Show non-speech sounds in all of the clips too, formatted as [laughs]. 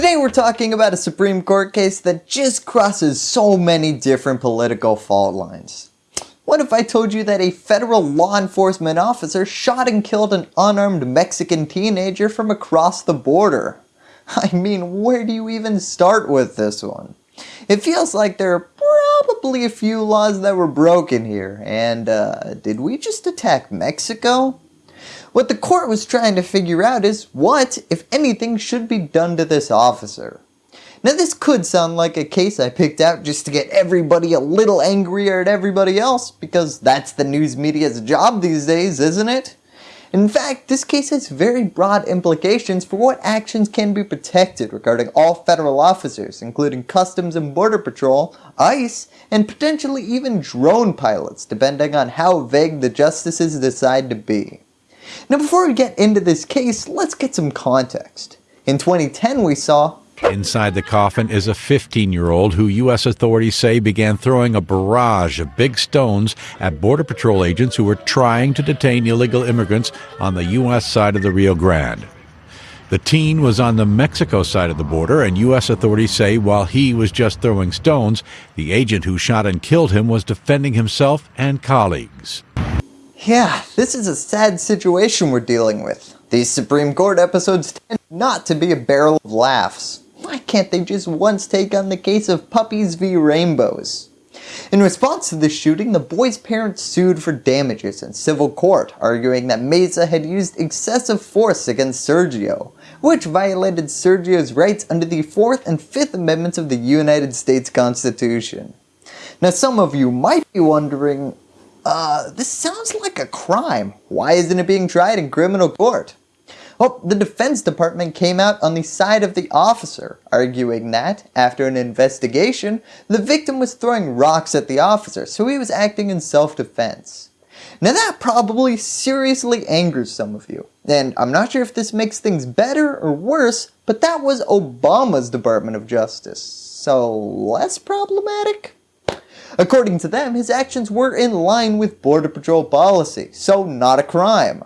Today we're talking about a Supreme Court case that just crosses so many different political fault lines. What if I told you that a federal law enforcement officer shot and killed an unarmed Mexican teenager from across the border? [laughs] I mean, where do you even start with this one? It feels like there are probably a few laws that were broken here, and uh, did we just attack Mexico? What the court was trying to figure out is what, if anything, should be done to this officer. Now this could sound like a case I picked out just to get everybody a little angrier at everybody else, because that's the news media's job these days, isn't it? In fact, this case has very broad implications for what actions can be protected regarding all federal officers, including Customs and Border Patrol, ICE, and potentially even drone pilots, depending on how vague the justices decide to be. Now before we get into this case, let's get some context. In 2010 we saw Inside the coffin is a 15 year old who U.S. authorities say began throwing a barrage of big stones at Border Patrol agents who were trying to detain illegal immigrants on the U.S. side of the Rio Grande. The teen was on the Mexico side of the border, and U.S. authorities say while he was just throwing stones, the agent who shot and killed him was defending himself and colleagues. Yeah, this is a sad situation we're dealing with. These Supreme Court episodes tend not to be a barrel of laughs. Why can't they just once take on the case of puppies v rainbows? In response to the shooting, the boy's parents sued for damages in civil court, arguing that Mesa had used excessive force against Sergio, which violated Sergio's rights under the 4th and 5th Amendments of the United States Constitution. Now some of you might be wondering, uh, this sounds like a crime. Why isn't it being tried in criminal court? Well, the Defense Department came out on the side of the officer, arguing that, after an investigation, the victim was throwing rocks at the officer, so he was acting in self-defense. Now that probably seriously angers some of you, and I'm not sure if this makes things better or worse, but that was Obama's Department of Justice, so less problematic? According to them, his actions were in line with Border Patrol policy, so not a crime.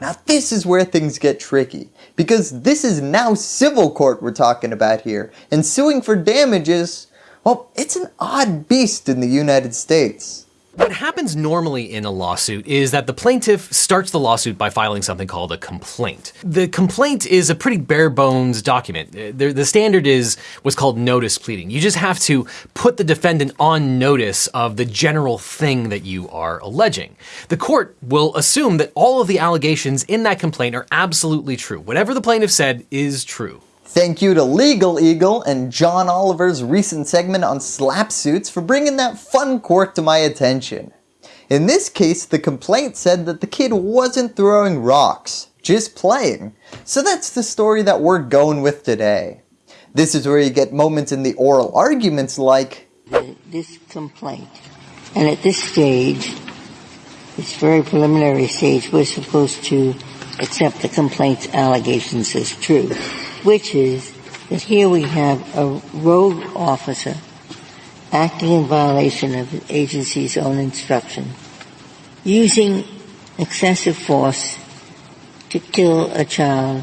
Now this is where things get tricky, because this is now civil court we're talking about here, and suing for damages, well, it's an odd beast in the United States. What happens normally in a lawsuit is that the plaintiff starts the lawsuit by filing something called a complaint. The complaint is a pretty bare bones document. Uh, the, the, standard is what's called notice pleading. You just have to put the defendant on notice of the general thing that you are alleging. The court will assume that all of the allegations in that complaint are absolutely true. Whatever the plaintiff said is true. Thank you to LegalEagle and John Oliver's recent segment on SLAPP suits for bringing that fun quirk to my attention. In this case, the complaint said that the kid wasn't throwing rocks, just playing. So that's the story that we're going with today. This is where you get moments in the oral arguments like, This complaint, and at this stage, this very preliminary stage, we're supposed to accept the complaint's allegations as true which is that here we have a rogue officer acting in violation of the agency's own instruction, using excessive force to kill a child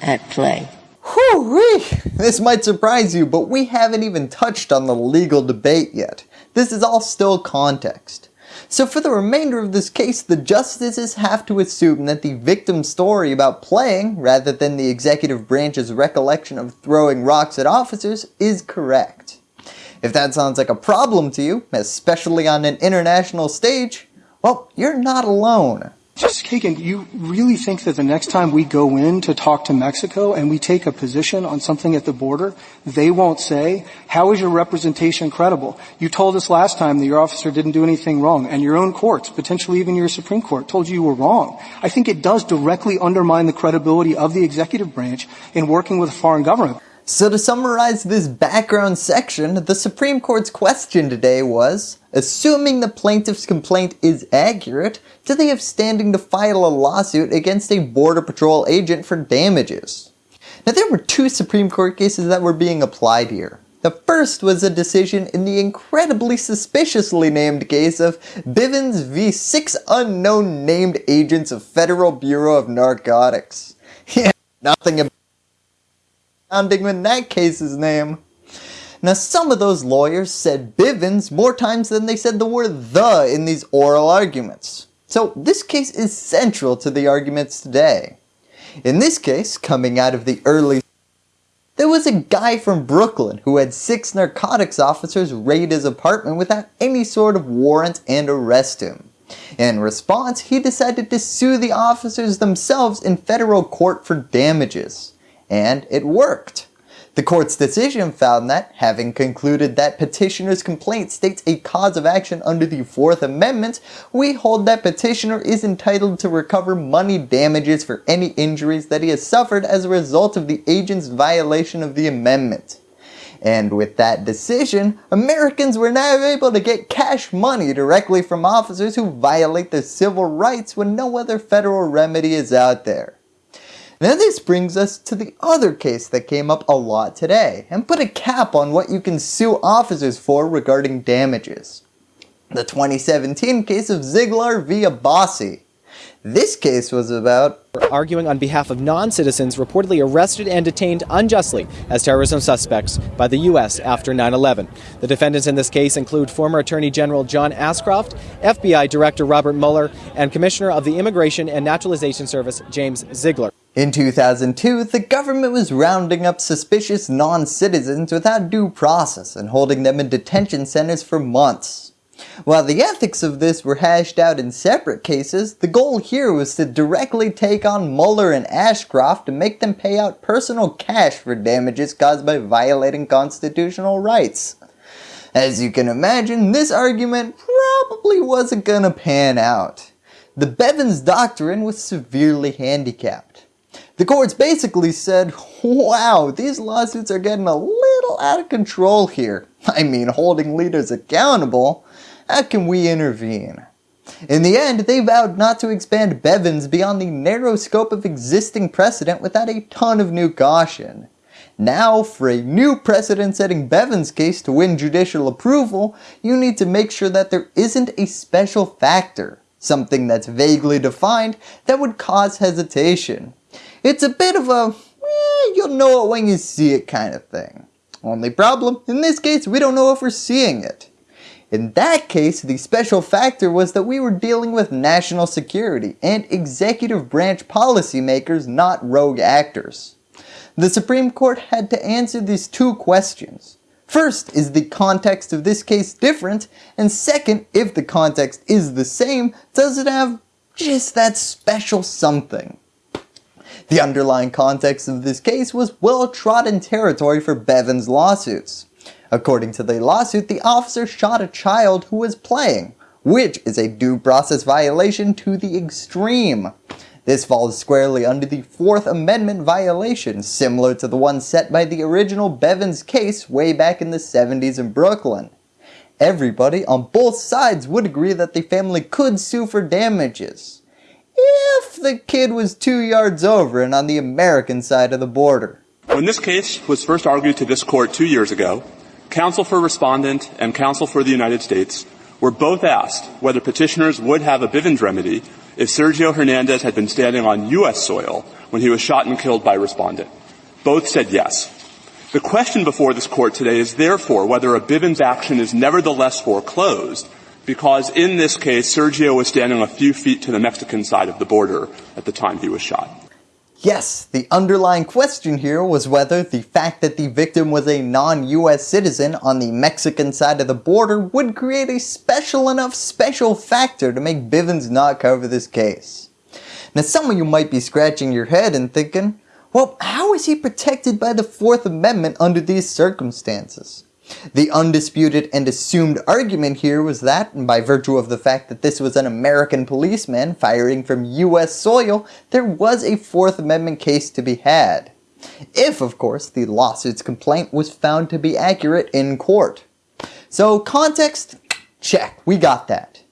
at play. Whew, this might surprise you, but we haven't even touched on the legal debate yet. This is all still context. So for the remainder of this case, the justices have to assume that the victim's story about playing, rather than the executive branch's recollection of throwing rocks at officers, is correct. If that sounds like a problem to you, especially on an international stage, well, you're not alone. Justice Kagan, do you really think that the next time we go in to talk to Mexico and we take a position on something at the border, they won't say, how is your representation credible? You told us last time that your officer didn't do anything wrong, and your own courts, potentially even your Supreme Court, told you you were wrong. I think it does directly undermine the credibility of the executive branch in working with a foreign government. So to summarize this background section, the Supreme Court's question today was, assuming the plaintiff's complaint is accurate, do they have standing to file a lawsuit against a Border Patrol agent for damages? Now there were two Supreme Court cases that were being applied here. The first was a decision in the incredibly suspiciously named case of Bivens v. six unknown named agents of Federal Bureau of Narcotics. [laughs] Yeah, nothing about sounding than that case's name. Now some of those lawyers said Bivens more times than they said the word the in these oral arguments. So this case is central to the arguments today. In this case, coming out of the early there was a guy from Brooklyn who had six narcotics officers raid his apartment without any sort of warrant and arrest him. In response, he decided to sue the officers themselves in federal court for damages. And it worked. The court's decision found that, having concluded that petitioner's complaint states a cause of action under the 4th Amendment, we hold that petitioner is entitled to recover money damages for any injuries that he has suffered as a result of the agent's violation of the amendment. And with that decision, Americans were now able to get cash money directly from officers who violate their civil rights when no other federal remedy is out there. Now this brings us to the other case that came up a lot today and put a cap on what you can sue officers for regarding damages. The 2017 case of Ziglar v. Abbasi. This case was about arguing on behalf of non-citizens reportedly arrested and detained unjustly as terrorism suspects by the U.S. after 9-11. The defendants in this case include former Attorney General John Ashcroft, FBI Director Robert Mueller, and Commissioner of the Immigration and Naturalization Service James Ziglar. In 2002, the government was rounding up suspicious non-citizens without due process and holding them in detention centers for months. While the ethics of this were hashed out in separate cases, the goal here was to directly take on Mueller and Ashcroft and make them pay out personal cash for damages caused by violating constitutional rights. As you can imagine, this argument probably wasn't gonna pan out. The Bivens Doctrine was severely handicapped. The courts basically said, wow, these lawsuits are getting a little out of control here. [laughs] I mean, holding leaders accountable. How can we intervene? In the end, they vowed not to expand Bivens beyond the narrow scope of existing precedent without a ton of new caution. Now, for a new precedent-setting Bivens case to win judicial approval, you need to make sure that there isn't a special factor, something that's vaguely defined that would cause hesitation. It's a bit of a, eh, you'll know it when you see it kind of thing. Only problem, in this case we don't know if we're seeing it. In that case, the special factor was that we were dealing with national security and executive branch policymakers, not rogue actors. The Supreme Court had to answer these two questions. First, is the context of this case different? And second, if the context is the same, does it have just that special something? The underlying context of this case was well-trodden territory for Bivens lawsuits. According to the lawsuit, the officer shot a child who was playing, which is a due process violation to the extreme. This falls squarely under the 4th Amendment violation, similar to the one set by the original Bivens case way back in the 70s in Brooklyn. Everybody on both sides would agree that the family could sue for damages if the kid was two yards over and on the American side of the border. When this case was first argued to this court two years ago, counsel for respondent and counsel for the United States were both asked whether petitioners would have a Bivens remedy if Sergio Hernandez had been standing on U.S. soil when he was shot and killed by respondent. Both said yes. The question before this court today is therefore whether a Bivens action is nevertheless foreclosed because in this case, Sergio was standing a few feet to the Mexican side of the border at the time he was shot. Yes, the underlying question here was whether the fact that the victim was a non-US citizen on the Mexican side of the border would create a special enough special factor to make Bivens not cover this case. Now some of you might be scratching your head and thinking, well how is he protected by the 4th Amendment under these circumstances? The undisputed and assumed argument here was that, by virtue of the fact that this was an American policeman firing from US soil, there was a 4th Amendment case to be had. If, of course, the lawsuit's complaint was found to be accurate in court. So context, check, we got that.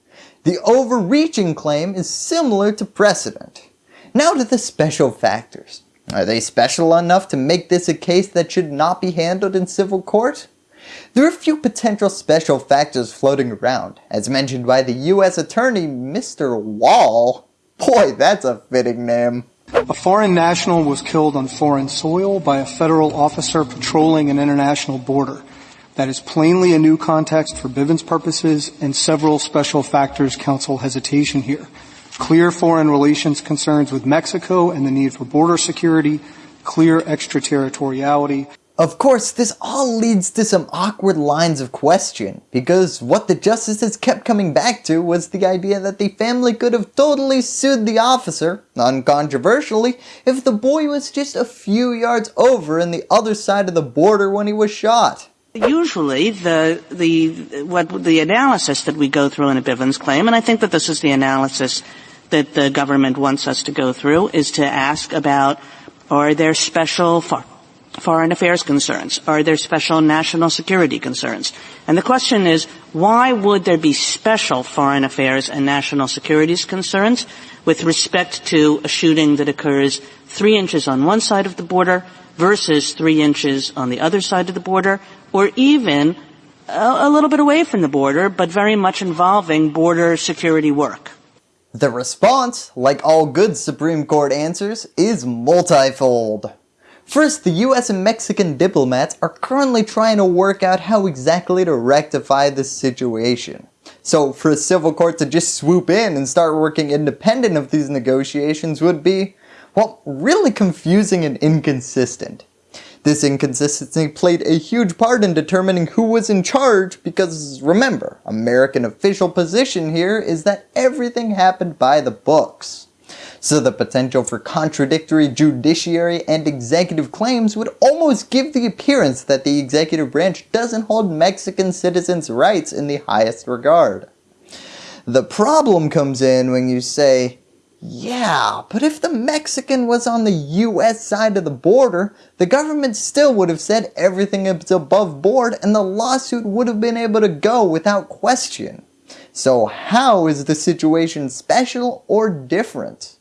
The overreaching claim is similar to precedent. Now to the special factors. Are they special enough to make this a case that should not be handled in civil court? There are a few potential special factors floating around, as mentioned by the US Attorney Mr. Wall. Boy, that's a fitting name. A foreign national was killed on foreign soil by a federal officer patrolling an international border. That is plainly a new context for Bivens purposes and several special factors counsel hesitation here. Clear foreign relations concerns with Mexico and the need for border security, clear extraterritoriality. Of course, this all leads to some awkward lines of question, because what the justices kept coming back to was the idea that the family could have totally sued the officer, uncontroversially, if the boy was just a few yards over in the other side of the border when he was shot. Usually, the the what the analysis that we go through in a Bivens claim, and I think that this is the analysis that the government wants us to go through, is to ask about are there special foreign affairs concerns? Are there special national security concerns? And the question is, why would there be special foreign affairs and national security concerns with respect to a shooting that occurs three inches on one side of the border versus three inches on the other side of the border, or even a, a little bit away from the border, but very much involving border security work? The response, like all good Supreme Court answers, is multifold. First, the US and Mexican diplomats are currently trying to work out how exactly to rectify this situation. So for a civil court to just swoop in and start working independent of these negotiations would be, well, really confusing and inconsistent. This inconsistency played a huge part in determining who was in charge because remember, American official position here is that everything happened by the books. So the potential for contradictory judiciary and executive claims would almost give the appearance that the executive branch doesn't hold Mexican citizens' rights in the highest regard. The problem comes in when you say, yeah, but if the Mexican was on the US side of the border, the government still would have said everything is above board and the lawsuit would have been able to go without question. So how is the situation special or different?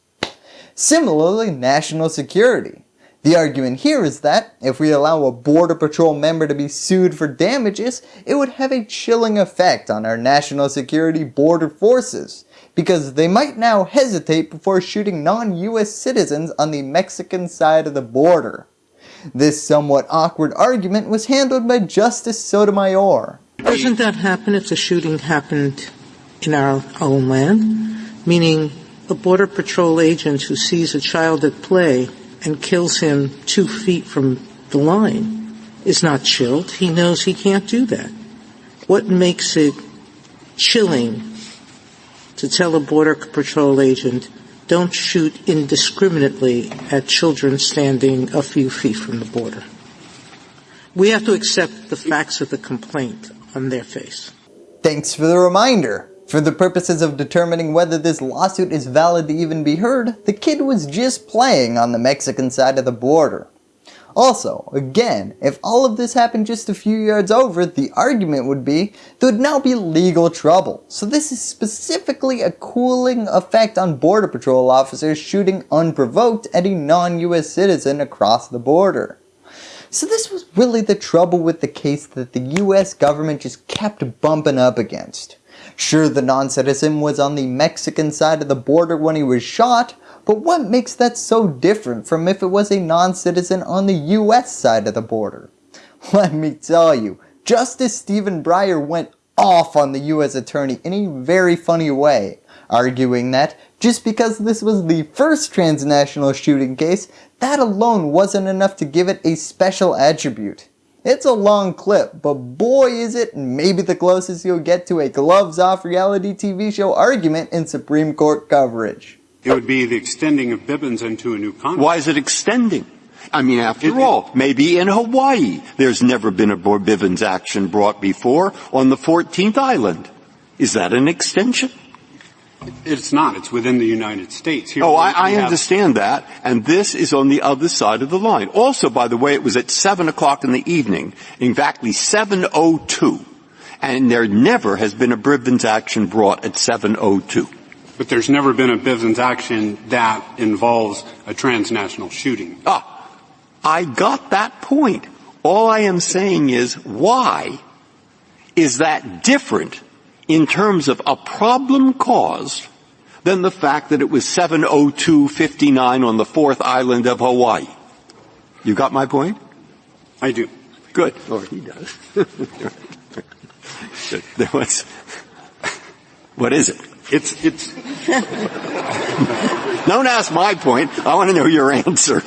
Similarly, national security. The argument here is that if we allow a border patrol member to be sued for damages, it would have a chilling effect on our national security border forces because they might now hesitate before shooting non-US citizens on the Mexican side of the border. This somewhat awkward argument was handled by Justice Sotomayor. Doesn't that happen if the shooting happened in our own land? Meaning a border patrol agent who sees a child at play and kills him two feet from the line is not chilled. He knows he can't do that. What makes it chilling to tell a border patrol agent, don't shoot indiscriminately at children standing a few feet from the border? We have to accept the facts of the complaint on their face. Thanks for the reminder. For the purposes of determining whether this lawsuit is valid to even be heard, the kid was just playing on the Mexican side of the border. Also, again, if all of this happened just a few yards over, the argument would be there would now be legal trouble. So this is specifically a cooling effect on border patrol officers shooting unprovoked at a non-US citizen across the border. So this was really the trouble with the case that the US government just kept bumping up against. Sure, the non-citizen was on the Mexican side of the border when he was shot, but what makes that so different from if it was a non-citizen on the US side of the border? [laughs] Let me tell you, Justice Stephen Breyer went off on the US attorney in a very funny way, arguing that just because this was the first transnational shooting case, that alone wasn't enough to give it a special attribute. It's a long clip, but boy is it maybe the closest you'll get to a gloves off reality TV show argument in Supreme Court coverage. It would be the extending of Bivens into a new context. Why is it extending? I mean, after it, all, maybe in Hawaii there's never been a Bivens action brought before on the 14th island. Is that an extension? It's not. It's within the United States. Here oh, I, I understand that. And this is on the other side of the line. Also, by the way, it was at 7 o'clock in the evening, exactly 7.02. And there never has been a Bivens action brought at 7.02. But there's never been a Bivens action that involves a transnational shooting. Ah, I got that point. All I am saying is why is that different in terms of a problem caused than the fact that it was 702.59 on the fourth island of Hawaii. You got my point? I do. Good. Or he does. [laughs] there was, what is it? It's, it's, [laughs] Don't ask my point. I want to know your answer.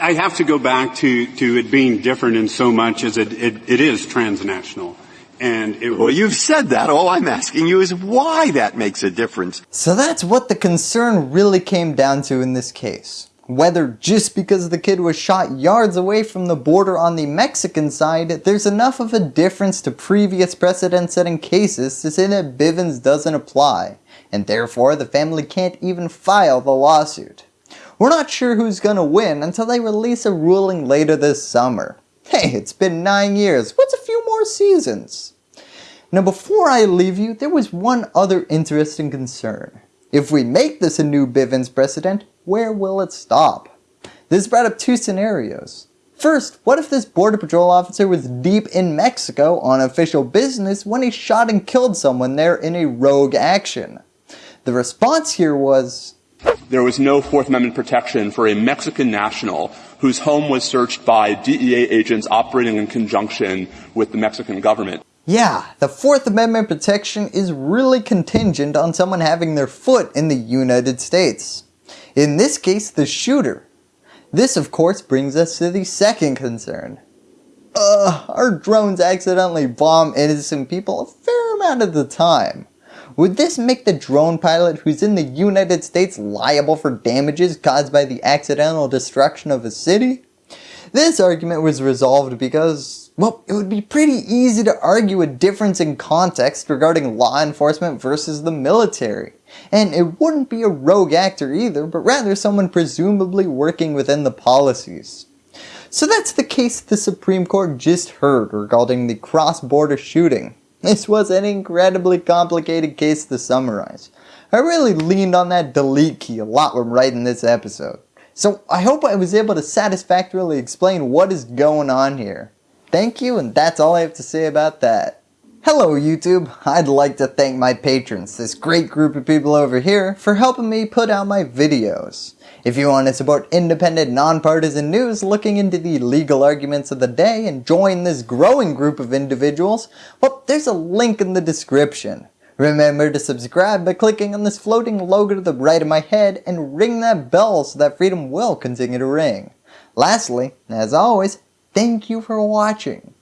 I have to go back to, to it being different in so much as it, it, it is transnational. And it Well, you've said that. All I'm asking you is why that makes a difference. So that's what the concern really came down to in this case. Whether just because the kid was shot yards away from the border on the Mexican side, there's enough of a difference to previous precedent setting cases to say that Bivens doesn't apply, and therefore the family can't even file the lawsuit. We're not sure who's gonna win until they release a ruling later this summer. Hey, it's been 9 years, what's a few more seasons? Now before I leave you, there was one other interesting concern. If we make this a new Bivens precedent, where will it stop? This brought up two scenarios. First, what if this border patrol officer was deep in Mexico on official business when he shot and killed someone there in a rogue action? The response here was, There was no Fourth Amendment protection for a Mexican national whose home was searched by DEA agents operating in conjunction with the Mexican government. Yeah, the Fourth Amendment protection is really contingent on someone having their foot in the United States. In this case, the shooter. This of course brings us to the second concern. Uh, our drones accidentally bomb innocent people a fair amount of the time. Would this make the drone pilot who's in the United States liable for damages caused by the accidental destruction of a city? This argument was resolved because, well, it would be pretty easy to argue a difference in context regarding law enforcement versus the military. And it wouldn't be a rogue actor either, but rather someone presumably working within the policies. So that's the case the Supreme Court just heard regarding the cross-border shooting. This was an incredibly complicated case to summarize. I really leaned on that delete key a lot when writing this episode. So I hope I was able to satisfactorily explain what is going on here. Thank you and that's all I have to say about that. Hello YouTube, I'd like to thank my patrons, this great group of people over here, for helping me put out my videos. If you want to support independent, nonpartisan news looking into the legal arguments of the day and join this growing group of individuals, well there's a link in the description. Remember to subscribe by clicking on this floating logo to the right of my head and ring that bell so that freedom will continue to ring. Lastly, as always, thank you for watching.